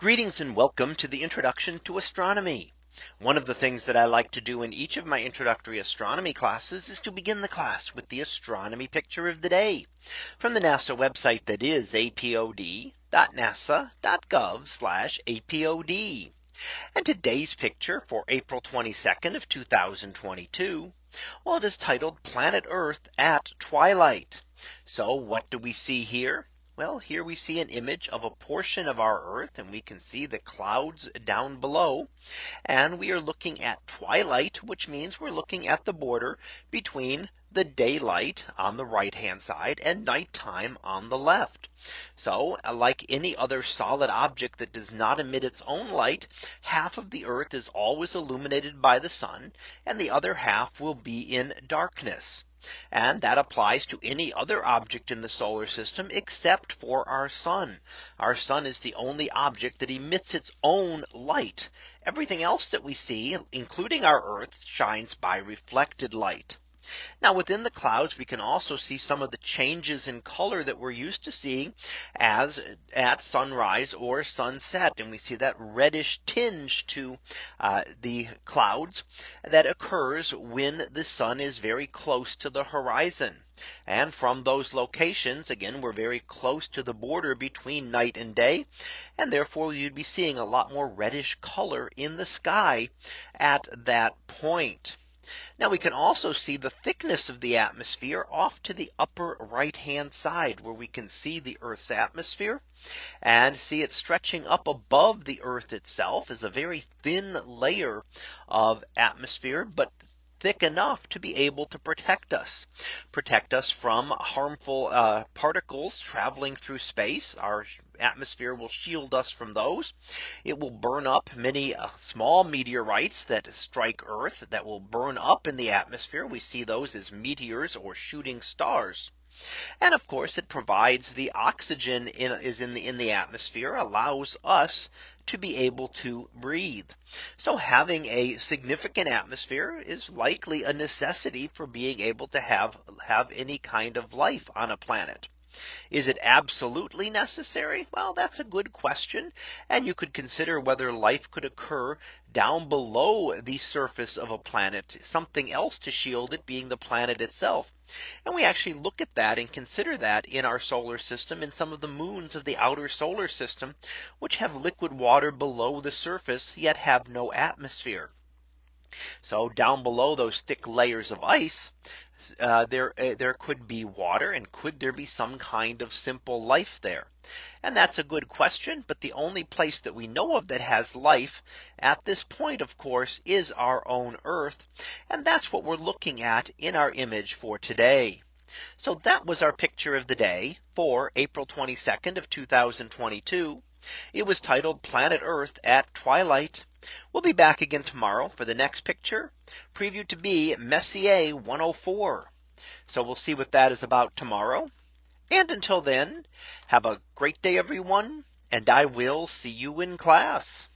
Greetings and welcome to the introduction to astronomy. One of the things that I like to do in each of my introductory astronomy classes is to begin the class with the astronomy picture of the day from the NASA website that is apod.nasa.gov apod. And today's picture for April 22nd of 2022. Well, it is titled Planet Earth at twilight. So what do we see here? Well, here we see an image of a portion of our Earth and we can see the clouds down below. And we are looking at twilight, which means we're looking at the border between the daylight on the right hand side and nighttime on the left. So like any other solid object that does not emit its own light, half of the Earth is always illuminated by the sun and the other half will be in darkness. And that applies to any other object in the solar system except for our sun. Our sun is the only object that emits its own light. Everything else that we see, including our Earth, shines by reflected light. Now within the clouds, we can also see some of the changes in color that we're used to seeing as at sunrise or sunset. And we see that reddish tinge to uh, the clouds that occurs when the sun is very close to the horizon. And from those locations, again, we're very close to the border between night and day. And therefore you'd be seeing a lot more reddish color in the sky at that point. Now we can also see the thickness of the atmosphere off to the upper right hand side where we can see the Earth's atmosphere and see it stretching up above the Earth itself is a very thin layer of atmosphere, but thick enough to be able to protect us. Protect us from harmful uh, particles traveling through space. Our atmosphere will shield us from those. It will burn up many uh, small meteorites that strike Earth that will burn up in the atmosphere. We see those as meteors or shooting stars and of course, it provides the oxygen in, is in the in the atmosphere allows us to be able to breathe. So having a significant atmosphere is likely a necessity for being able to have have any kind of life on a planet. Is it absolutely necessary? Well, that's a good question. And you could consider whether life could occur down below the surface of a planet, something else to shield it being the planet itself. And we actually look at that and consider that in our solar system in some of the moons of the outer solar system, which have liquid water below the surface, yet have no atmosphere. So down below those thick layers of ice, uh, there uh, there could be water and could there be some kind of simple life there? And that's a good question. But the only place that we know of that has life at this point, of course, is our own Earth. And that's what we're looking at in our image for today. So that was our picture of the day for April 22nd of 2022. It was titled Planet Earth at Twilight. We'll be back again tomorrow for the next picture previewed to be Messier 104. So we'll see what that is about tomorrow. And until then, have a great day, everyone. And I will see you in class.